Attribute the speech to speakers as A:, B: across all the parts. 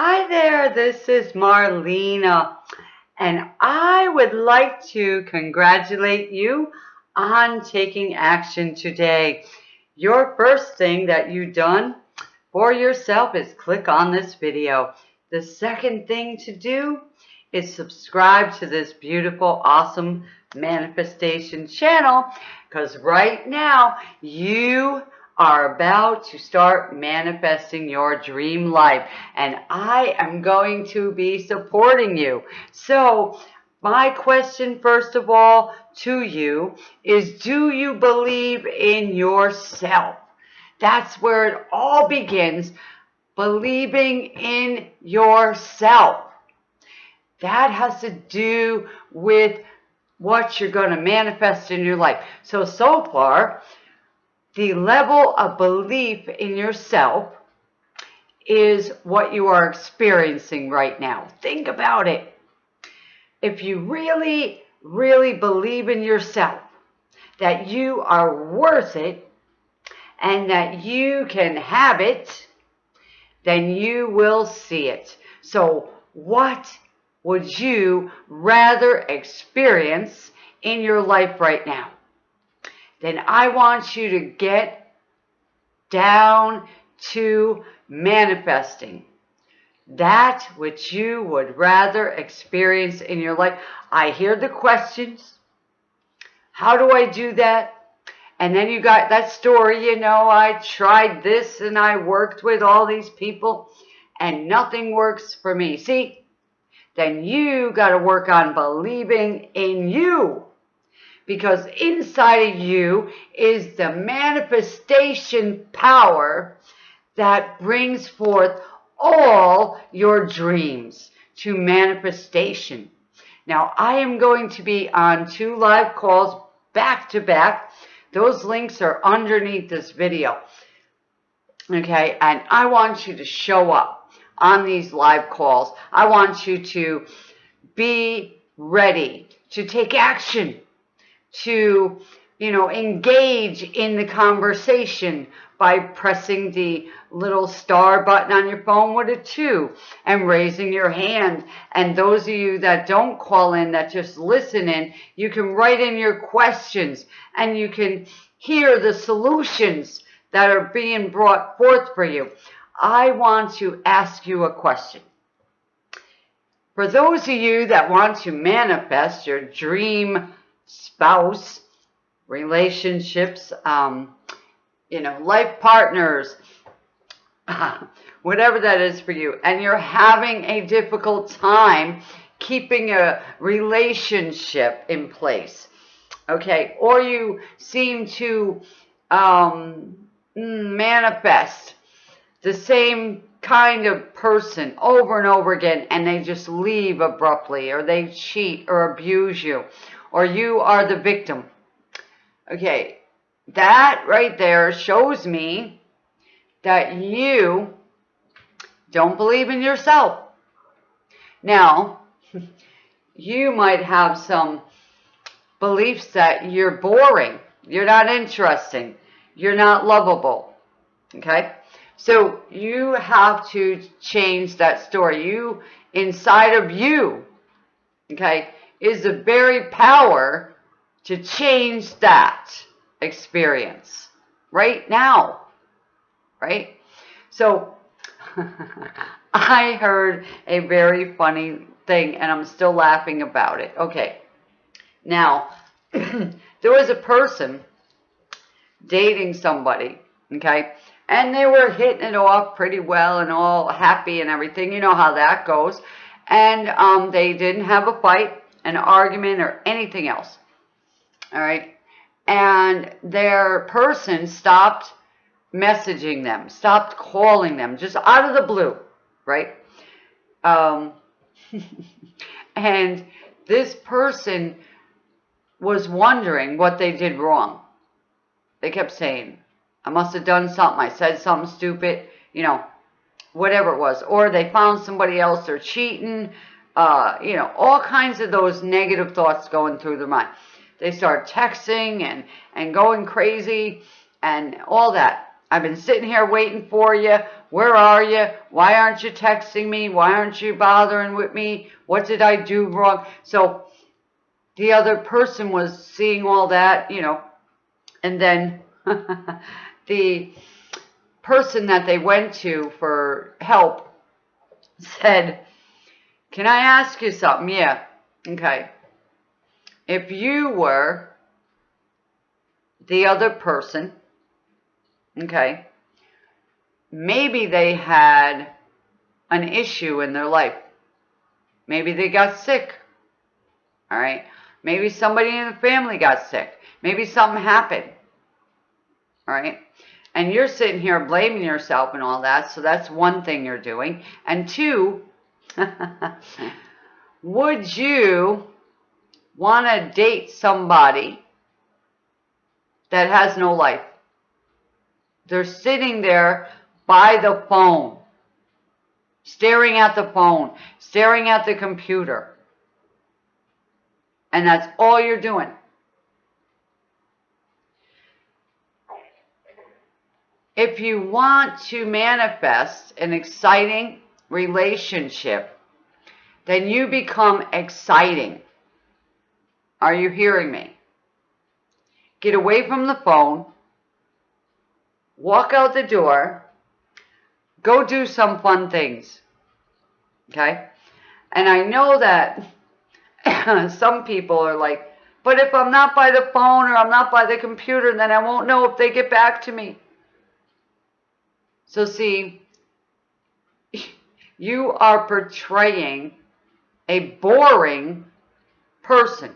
A: Hi there, this is Marlena, and I would like to congratulate you on taking action today. Your first thing that you've done for yourself is click on this video. The second thing to do is subscribe to this beautiful, awesome manifestation channel because right now you are about to start manifesting your dream life and I am going to be supporting you. So my question first of all to you is do you believe in yourself? That's where it all begins, believing in yourself. That has to do with what you're going to manifest in your life. So, so far, the level of belief in yourself is what you are experiencing right now. Think about it. If you really, really believe in yourself, that you are worth it, and that you can have it, then you will see it. So what would you rather experience in your life right now? Then I want you to get down to manifesting that which you would rather experience in your life. I hear the questions. How do I do that? And then you got that story, you know, I tried this and I worked with all these people and nothing works for me. See, then you got to work on believing in you because inside of you is the manifestation power that brings forth all your dreams to manifestation. Now, I am going to be on two live calls back to back. Those links are underneath this video. Okay, and I want you to show up on these live calls. I want you to be ready to take action to, you know, engage in the conversation by pressing the little star button on your phone with a two and raising your hand. And those of you that don't call in, that just listen in, you can write in your questions and you can hear the solutions that are being brought forth for you. I want to ask you a question. For those of you that want to manifest your dream spouse, relationships, um, you know, life partners, whatever that is for you, and you're having a difficult time keeping a relationship in place, okay, or you seem to um, manifest the same kind of person over and over again and they just leave abruptly or they cheat or abuse you or you are the victim. Okay, that right there shows me that you don't believe in yourself. Now, you might have some beliefs that you're boring, you're not interesting, you're not lovable. Okay? So you have to change that story. You, inside of you, okay, is the very power to change that experience right now. Right? So I heard a very funny thing and I'm still laughing about it. Okay. Now, there was a person dating somebody, okay? And they were hitting it off pretty well and all happy and everything. You know how that goes. And um, they didn't have a fight an argument or anything else. All right. And their person stopped messaging them, stopped calling them, just out of the blue, right? Um, and this person was wondering what they did wrong. They kept saying, I must have done something. I said something stupid, you know, whatever it was. Or they found somebody else, they're cheating, uh, you know, all kinds of those negative thoughts going through their mind. They start texting and, and going crazy and all that. I've been sitting here waiting for you. where are you? Why aren't you texting me? Why aren't you bothering with me? What did I do wrong? So the other person was seeing all that, you know, and then the person that they went to for help said, Can I ask you something? Yeah. Okay. If you were the other person, okay, maybe they had an issue in their life. Maybe they got sick. All right. Maybe somebody in the family got sick. Maybe something happened. All right. And you're sitting here blaming yourself and all that. So that's one thing you're doing. And two, would you want to date somebody that has no life? They're sitting there by the phone, staring at the phone, staring at the computer. And that's all you're doing. If you want to manifest an exciting relationship, then you become exciting. Are you hearing me? Get away from the phone, walk out the door, go do some fun things. Okay? And I know that some people are like, but if I'm not by the phone or I'm not by the computer, then I won't know if they get back to me. So see, you are portraying a boring person,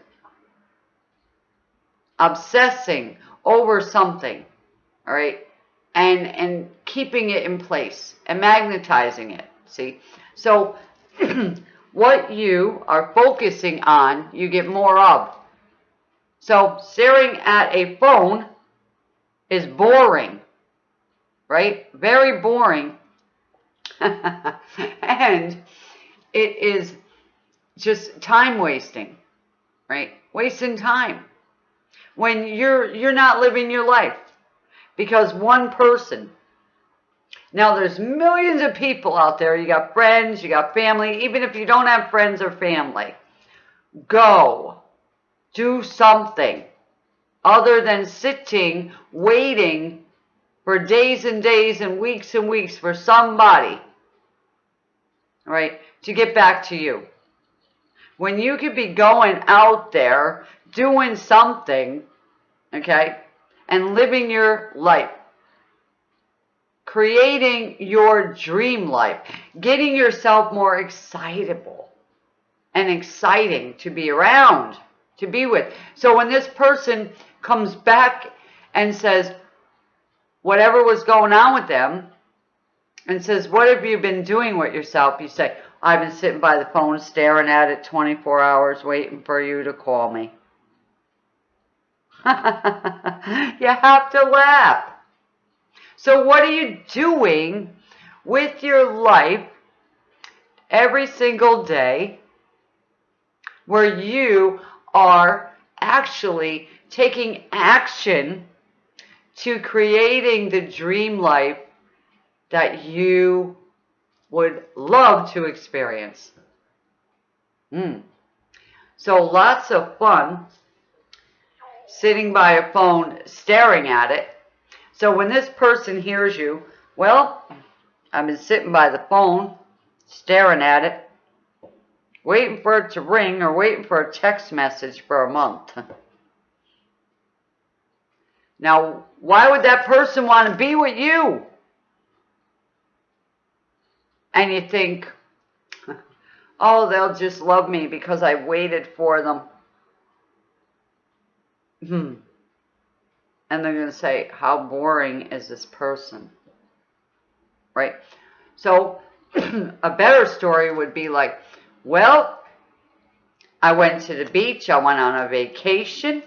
A: obsessing over something, all right, and and keeping it in place and magnetizing it. See, so what you are focusing on, you get more of. So staring at a phone is boring right? Very boring. and it is just time wasting, right? Wasting time. When you're you're not living your life because one person now there's millions of people out there. You got friends, you got family, even if you don't have friends or family. Go. Do something other than sitting waiting for days and days and weeks and weeks for somebody, right, to get back to you. When you could be going out there doing something, okay, and living your life, creating your dream life, getting yourself more excitable and exciting to be around, to be with. So when this person comes back and says, whatever was going on with them and says, What have you been doing with yourself? You say, I've been sitting by the phone staring at it 24 hours waiting for you to call me. you have to laugh. So, what are you doing with your life every single day where you are actually taking action to creating the dream life that you would love to experience. Mm. So lots of fun sitting by a phone staring at it. So when this person hears you, well, I've been sitting by the phone staring at it, waiting for it to ring or waiting for a text message for a month. Now, why would that person want to be with you? And you think, oh, they'll just love me because I waited for them. Hmm. And they're going to say, how boring is this person? Right? So, a better story would be like, well, I went to the beach, I went on a vacation,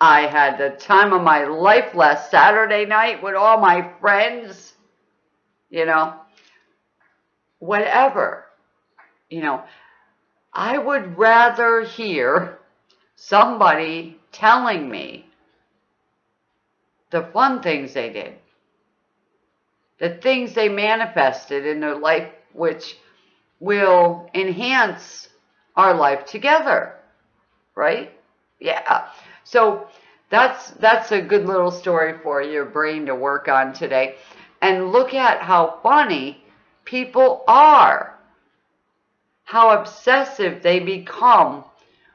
A: I had the time of my life last Saturday night with all my friends, you know, whatever. You know, I would rather hear somebody telling me the fun things they did the things they manifested in their life, which will enhance our life together, right? Yeah. So that's that's a good little story for your brain to work on today. And look at how funny people are. How obsessive they become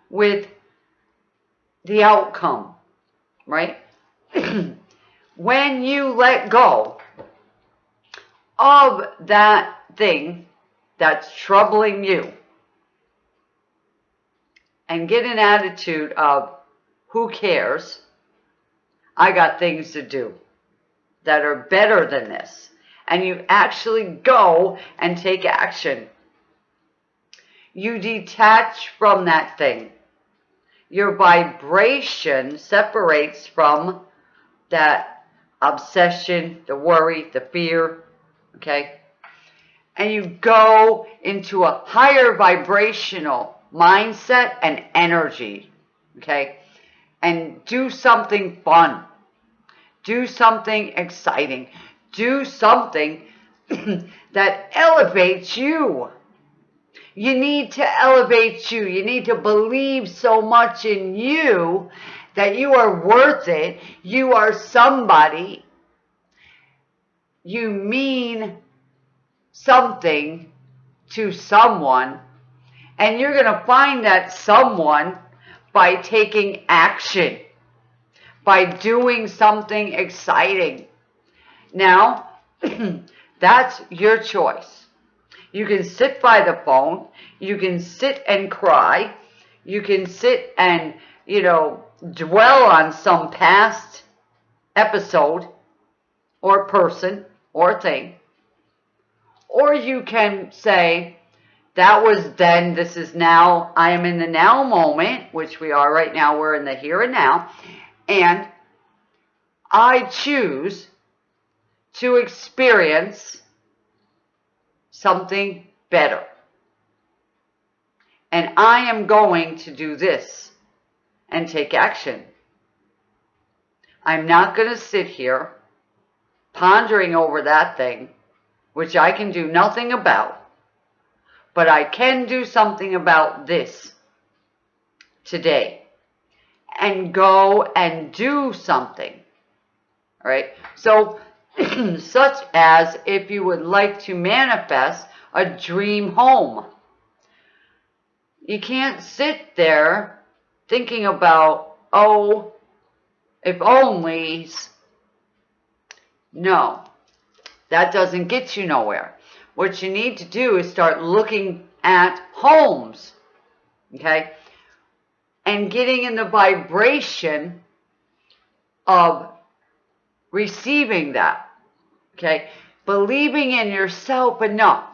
A: with the outcome, right? when you let go of that thing that's troubling you and get an attitude of who cares, I got things to do that are better than this. And you actually go and take action. You detach from that thing. Your vibration separates from that obsession, the worry, the fear, okay? And you go into a higher vibrational mindset and energy, okay? And do something fun. Do something exciting. Do something that elevates you. You need to elevate you. You need to believe so much in you that you are worth it. You are somebody. You mean something to someone. And you're going to find that someone by taking action, by doing something exciting. Now, that's your choice. You can sit by the phone. You can sit and cry. You can sit and, you know, dwell on some past episode or person or thing. Or you can say, that was then, this is now, I am in the now moment, which we are right now, we're in the here and now, and I choose to experience something better. And I am going to do this and take action. I'm not going to sit here pondering over that thing, which I can do nothing about, but I can do something about this today and go and do something. All right. So, such as if you would like to manifest a dream home. You can't sit there thinking about, oh, if onlys. No, that doesn't get you nowhere. What you need to do is start looking at homes, okay, and getting in the vibration of receiving that, okay, believing in yourself enough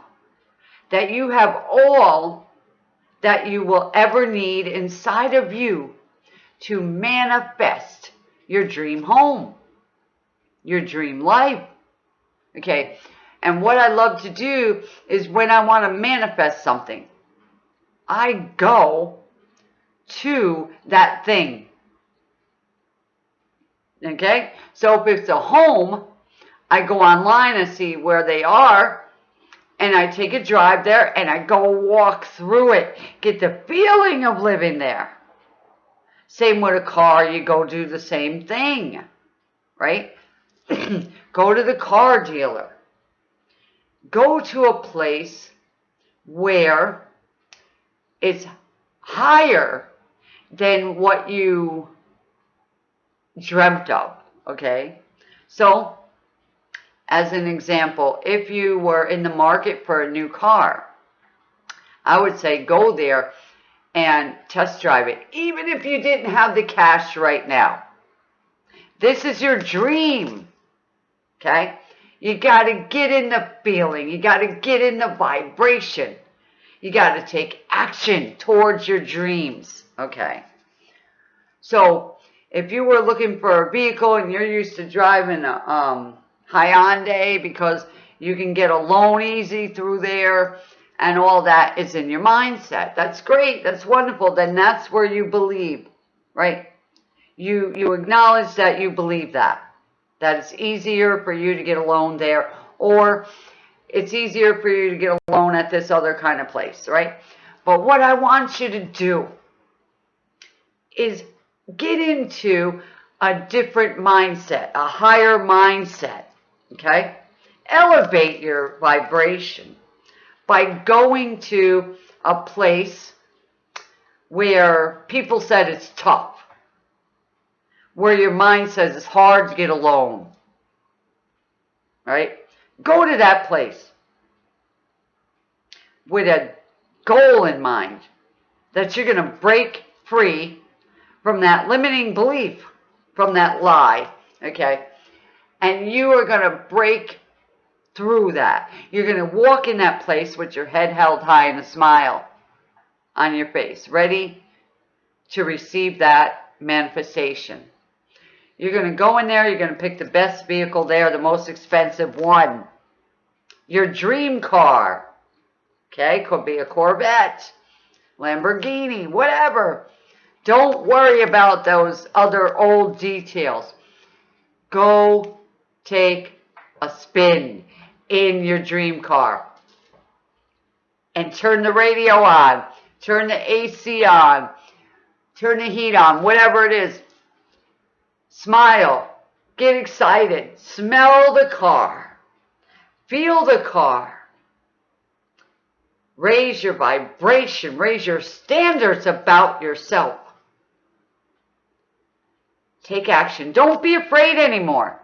A: that you have all that you will ever need inside of you to manifest your dream home, your dream life. Okay. And what I love to do is when I want to manifest something, I go to that thing. Okay. So if it's a home, I go online and see where they are and I take a drive there and I go walk through it. Get the feeling of living there. Same with a car, you go do the same thing, right? go to the car dealer. Go to a place where it's higher than what you dreamt of, okay? So as an example, if you were in the market for a new car, I would say go there and test drive it, even if you didn't have the cash right now. This is your dream, okay? You got to get in the feeling. You got to get in the vibration. You got to take action towards your dreams, okay? So if you were looking for a vehicle and you're used to driving a, um, Hyundai because you can get a loan easy through there and all that is in your mindset. That's great. That's wonderful. Then that's where you believe, right? You, you acknowledge that you believe that. That it's easier for you to get a loan there or it's easier for you to get a loan at this other kind of place, right? But what I want you to do is get into a different mindset, a higher mindset, okay? Elevate your vibration by going to a place where people said it's tough, where your mind says it's hard to get a loan, right? Go to that place with a goal in mind that you're going to break free from that limiting belief, from that lie, okay? And you are going to break through that. You're going to walk in that place with your head held high and a smile on your face, ready to receive that manifestation. You're going to go in there, you're going to pick the best vehicle there, the most expensive one. Your dream car. Okay, could be a Corvette, Lamborghini, whatever. Don't worry about those other old details. Go take a spin in your dream car and turn the radio on, turn the AC on, turn the heat on, whatever it is. Smile, get excited, smell the car, feel the car. Raise your vibration, raise your standards about yourself. Take action. Don't be afraid anymore.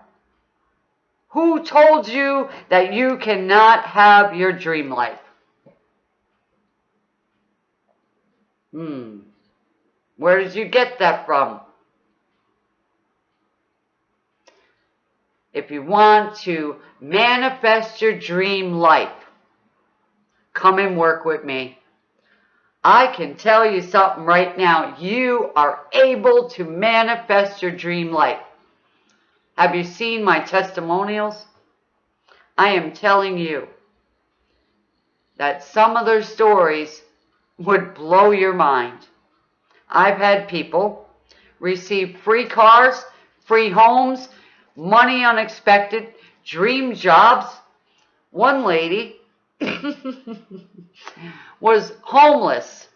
A: Who told you that you cannot have your dream life? Hmm. Where did you get that from? If you want to manifest your dream life, come and work with me. I can tell you something right now. You are able to manifest your dream life. Have you seen my testimonials? I am telling you that some of their stories would blow your mind. I've had people receive free cars, free homes, money unexpected, dream jobs. One lady was homeless.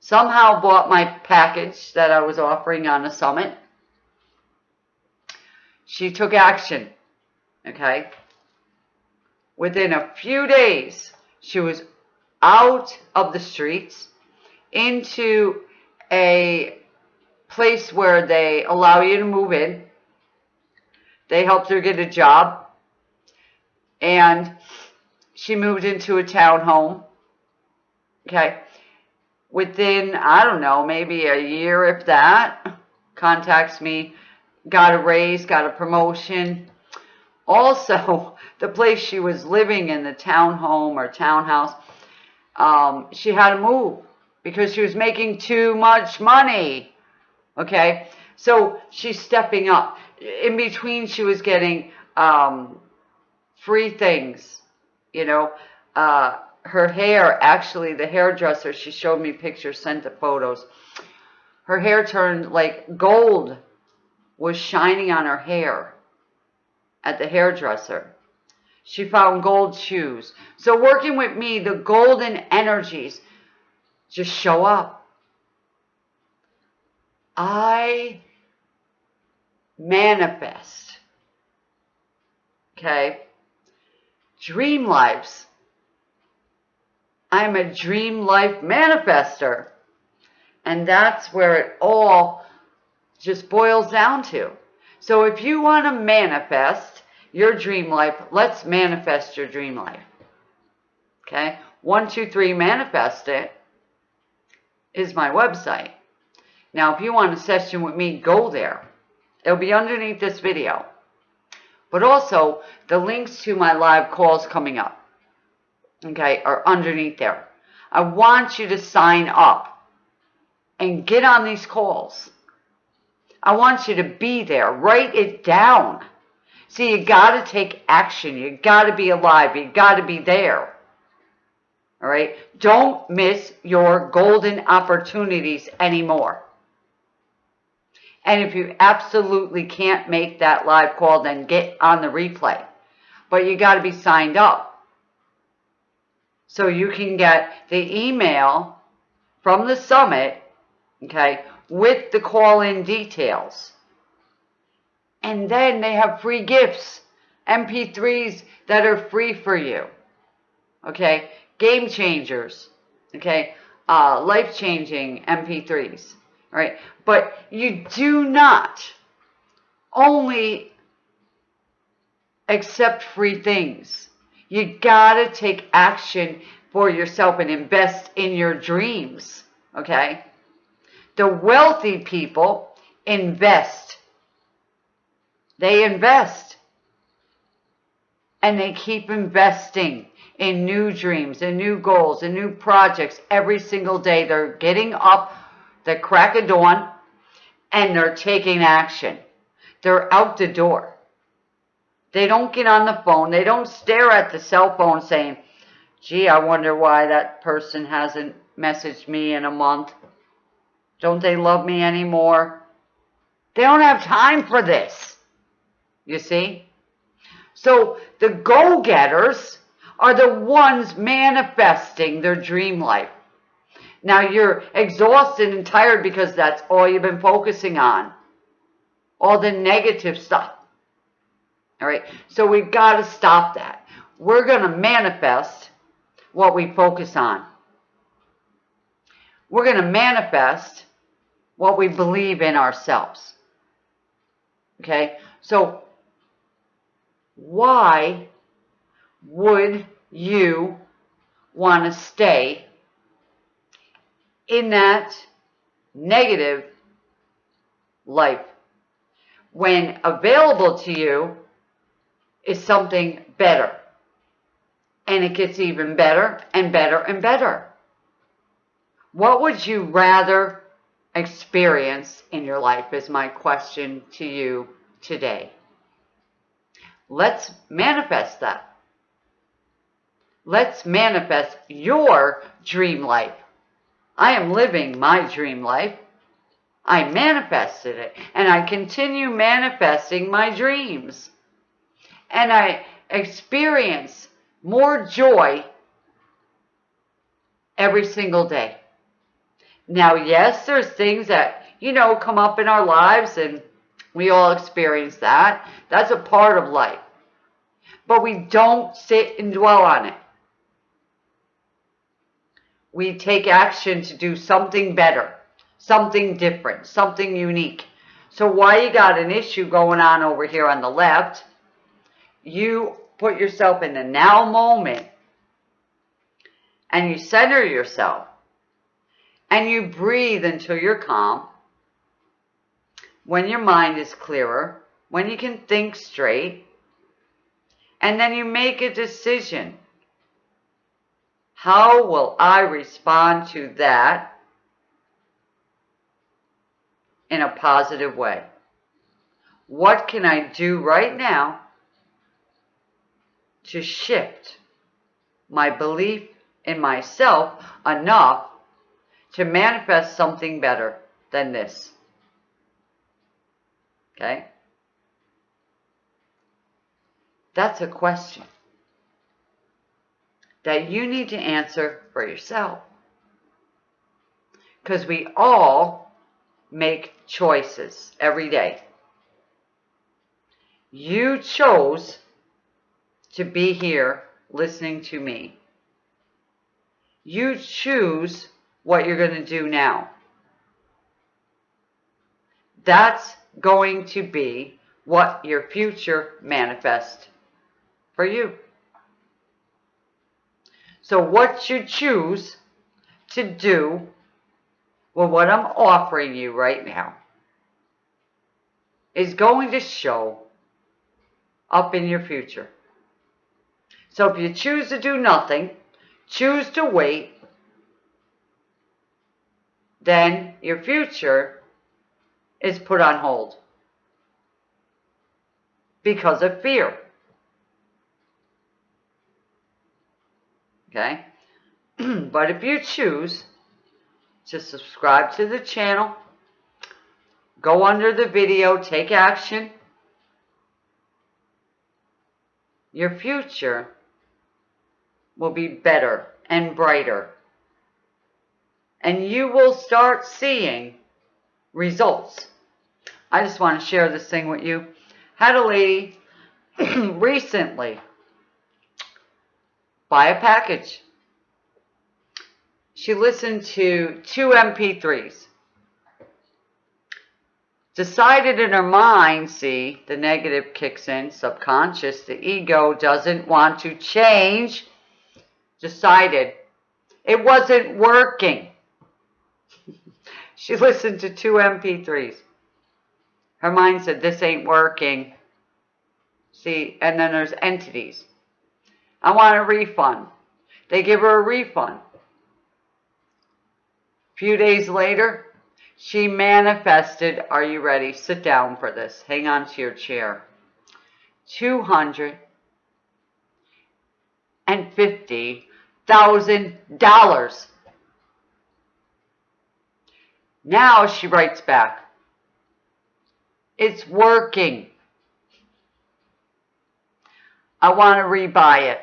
A: Somehow bought my package that I was offering on a summit she took action. Okay? Within a few days, she was out of the streets into a place where they allow you to move in. They helped her get a job. And she moved into a townhome. Okay. Within, I don't know, maybe a year, if that, contacts me got a raise, got a promotion. Also, the place she was living in, the townhome or townhouse, um, she had to move because she was making too much money. Okay, so she's stepping up. In between, she was getting um, free things, you know. Uh, her hair, actually, the hairdresser, she showed me pictures, sent the photos. Her hair turned like gold was shining on her hair at the hairdresser. She found gold shoes. So working with me, the golden energies just show up. I manifest. Okay? Dream lives. I'm a dream life manifester. And that's where it all just boils down to. So if you want to manifest your dream life, let's manifest your dream life. Okay? One, two, three, manifest it is my website. Now, if you want a session with me, go there. It'll be underneath this video. But also, the links to my live calls coming up, okay, are underneath there. I want you to sign up and get on these calls. I want you to be there. Write it down. See, you got to take action. You got to be alive. You got to be there. All right? Don't miss your golden opportunities anymore. And if you absolutely can't make that live call, then get on the replay. but you got to be signed up. So you can get the email from the summit, okay, with the call-in details. And then they have free gifts, MP3s that are free for you. Okay, game changers. Okay, uh, life-changing MP3s. All right, but you do not only accept free things. You gotta take action for yourself and invest in your dreams. Okay? The wealthy people invest. They invest. And they keep investing in new dreams and new goals and new projects every single day. They're getting up the crack of dawn and they're taking action. They're out the door. They don't get on the phone. They don't stare at the cell phone saying, gee, I wonder why that person hasn't messaged me in a month. Don't they love me anymore? They don't have time for this. You see? So the go-getters are the ones manifesting their dream life. Now you're exhausted and tired because that's all you've been focusing on. All the negative stuff. All right. So we've got to stop that. We're going to manifest what we focus on. We're going to manifest what we believe in ourselves. Okay. So why would you want to stay in that negative life when available to you is something better. And it gets even better and better and better. What would you rather experience in your life is my question to you today. Let's manifest that. Let's manifest your dream life. I am living my dream life. I manifested it and I continue manifesting my dreams and I experience more joy every single day. Now, yes, there's things that, you know, come up in our lives and we all experience that. That's a part of life. But we don't sit and dwell on it. We take action to do something better, something different, something unique. So why you got an issue going on over here on the left, you put yourself in the now moment and you center yourself and you breathe until you're calm, when your mind is clearer, when you can think straight, and then you make a decision. How will I respond to that in a positive way? What can I do right now to shift my belief in myself enough to manifest something better than this. Okay? That's a question that you need to answer for yourself. Because we all make choices every day. You chose to be here listening to me. You choose what you're going to do now. That's going to be what your future manifests for you. So what you choose to do with what I'm offering you right now is going to show up in your future. So if you choose to do nothing, choose to wait, then your future is put on hold because of fear. Okay? but if you choose to subscribe to the channel, go under the video, take action, your future will be better and brighter. And you will start seeing results. I just want to share this thing with you. Had a lady recently buy a package. She listened to two MP3s. Decided in her mind, see, the negative kicks in, subconscious, the ego doesn't want to change. Decided it wasn't working. She listened to two MP3s. Her mind said, this ain't working. See, and then there's entities. I want a refund. They give her a refund. A few days later, she manifested, are you ready? Sit down for this. Hang on to your chair. $250,000. Now she writes back. It's working. I want to rebuy it.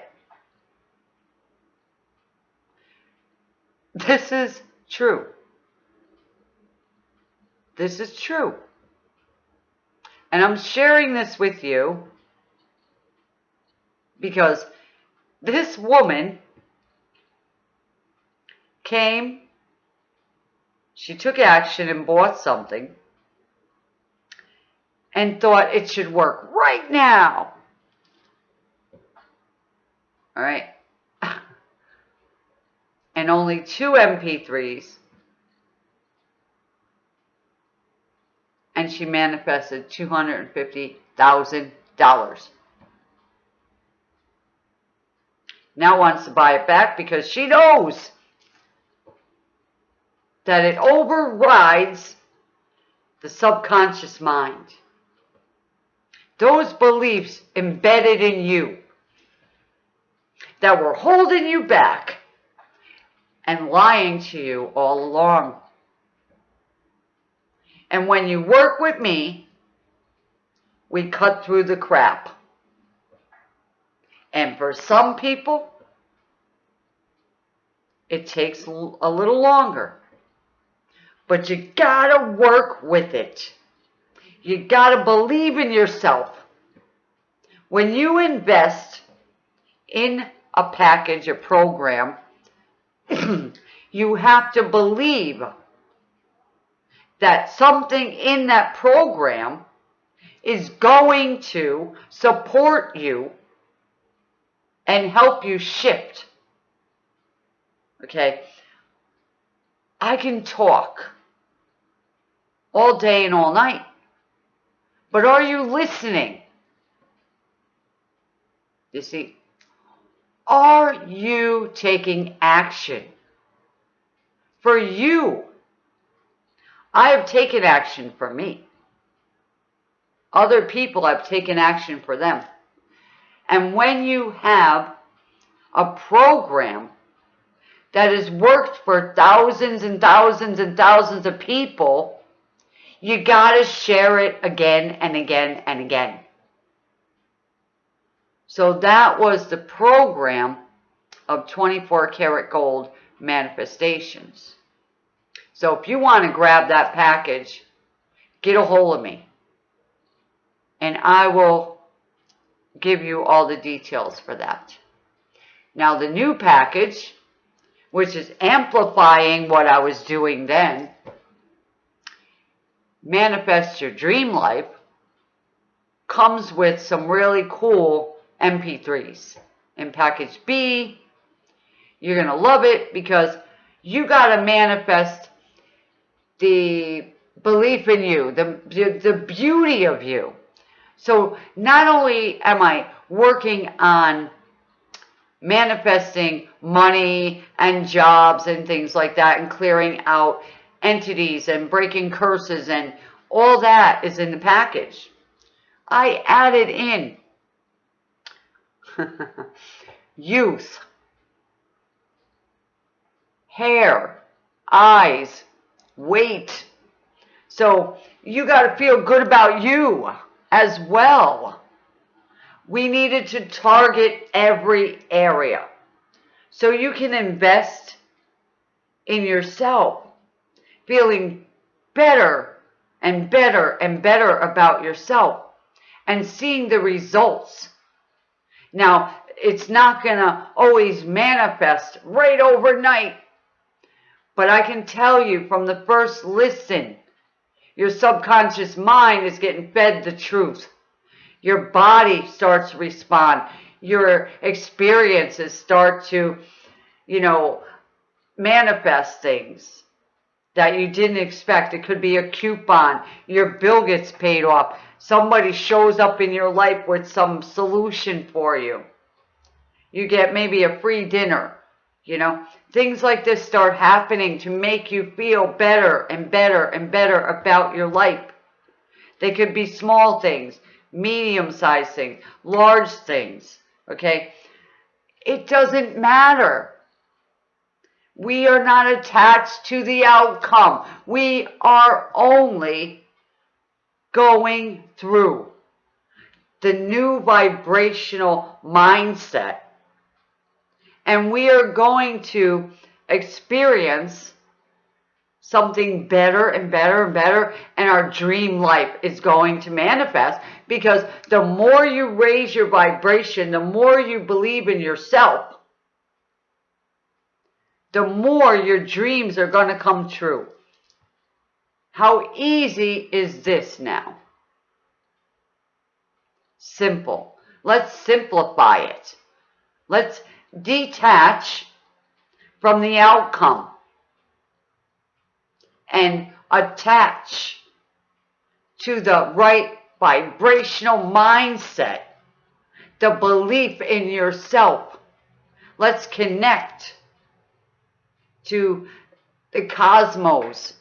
A: This is true. This is true. And I'm sharing this with you because this woman came, she took action and bought something and thought it should work right now. All right. and only two MP3s. And she manifested $250,000. Now wants to buy it back because she knows that it overrides the subconscious mind. Those beliefs embedded in you that were holding you back and lying to you all along. And when you work with me, we cut through the crap. And for some people, it takes a little longer. But you gotta work with it. You gotta believe in yourself. When you invest in a package, a program, you have to believe that something in that program is going to support you and help you shift. Okay? I can talk all day and all night, but are you listening? You see, are you taking action? For you, I have taken action for me. Other people have taken action for them. And when you have a program that has worked for thousands and thousands and thousands of people, you got to share it again and again and again. So that was the program of 24 karat gold manifestations. So if you want to grab that package, get a hold of me. And I will give you all the details for that. Now the new package, which is amplifying what I was doing then, Manifest Your Dream Life, comes with some really cool MP3s. In package B, you're going to love it because you got to manifest the belief in you, the, the beauty of you. So not only am I working on manifesting money and jobs and things like that and clearing out entities and breaking curses and all that is in the package. I added in youth, hair, eyes, weight. So you got to feel good about you as well. we needed to target every area. So you can invest in yourself, feeling better and better and better about yourself and seeing the results. Now, it's not going to always manifest right overnight, but I can tell you from the first listen, your subconscious mind is getting fed the truth. Your body starts to respond. Your experiences start to, you know, manifest things that you didn't expect. It could be a coupon. Your bill gets paid off. Somebody shows up in your life with some solution for you. You get maybe a free dinner. You know, things like this start happening to make you feel better and better and better about your life. They could be small things, medium-sized things, large things, okay? It doesn't matter. We are not attached to the outcome. We are only going through the new vibrational mindset. And we are going to experience something better and better and better and our dream life is going to manifest because the more you raise your vibration, the more you believe in yourself, the more your dreams are going to come true. How easy is this now? Simple. Let's simplify it. Let's detach from the outcome and attach to the right vibrational mindset, the belief in yourself. Let's connect to the cosmos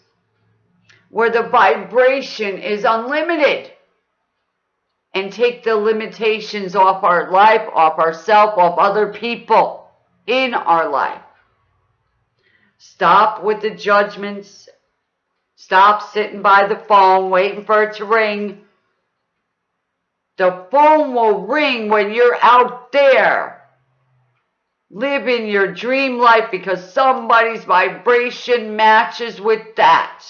A: where the vibration is unlimited and take the limitations off our life, off ourself, off other people in our life. Stop with the judgments. Stop sitting by the phone waiting for it to ring. The phone will ring when you're out there living your dream life because somebody's vibration matches with that.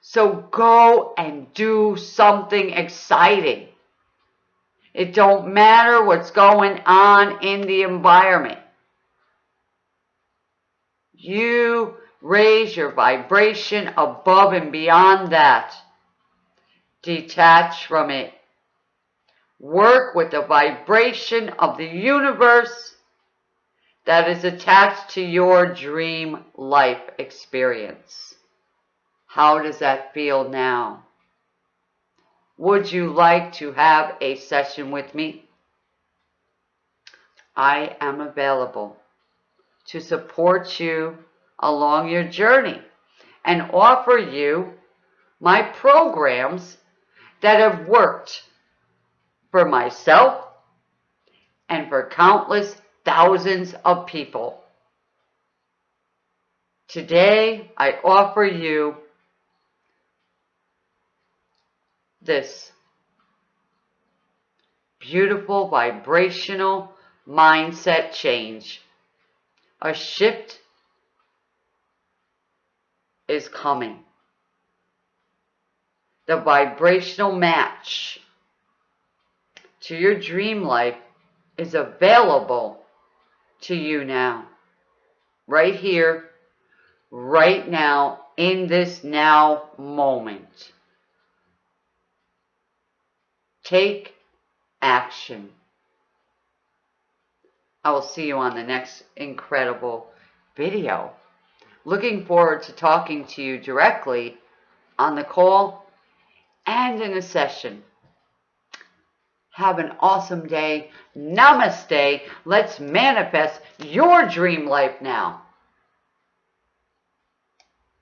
A: So go and do something exciting. It don't matter what's going on in the environment. You raise your vibration above and beyond that. Detach from it. Work with the vibration of the universe that is attached to your dream life experience. How does that feel now? Would you like to have a session with me? I am available to support you along your journey and offer you my programs that have worked for myself and for countless thousands of people. Today, I offer you this beautiful vibrational mindset change. A shift is coming. The vibrational match to your dream life is available to you now. Right here, right now, in this now moment. Take action. I will see you on the next incredible video. Looking forward to talking to you directly on the call and in a session. Have an awesome day. Namaste. Let's manifest your dream life now.